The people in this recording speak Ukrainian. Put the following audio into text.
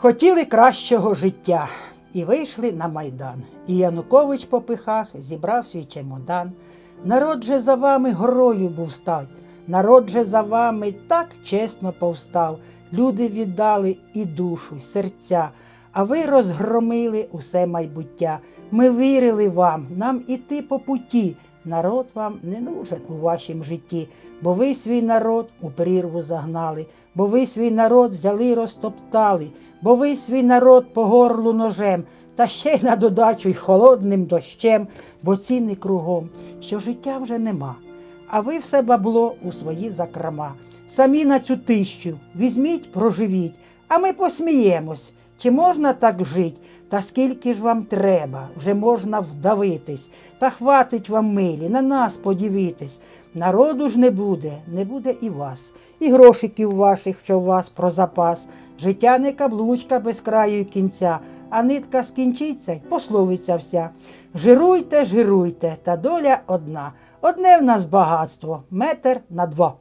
Хотіли кращого життя і вийшли на майдан. І Янукович по пихах зібрав свій чемодан. Народ же за вами горою був стать, народ же за вами так чесно повстав. Люди віддали і душу, і серця, а ви розгромили усе майбуття. Ми вірили вам, нам іти по путі. Народ вам не нужен у вашім житті, бо ви свій народ у прірву загнали, бо ви свій народ взяли й розтоптали, бо ви свій народ по горлу ножем, та ще й на додачу й холодним дощем, бо ціни кругом, що життя вже нема. А ви все бабло у свої закрома. Самі на цю тищу візьміть, проживіть, а ми посміємось. Чи можна так жить? Та скільки ж вам треба, вже можна вдавитись, та хватить вам милі, на нас подивитись. Народу ж не буде, не буде і вас, і грошиків ваших, що у вас про запас. Життя не каблучка без краю й кінця, а нитка скінчиться й пословиться вся. Жируйте, жируйте, та доля одна. Одне в нас багатство, метр на два.